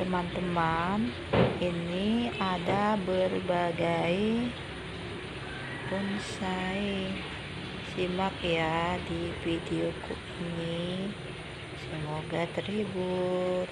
teman-teman ini ada berbagai bonsai. Simak ya di videoku ini. Semoga terhibur.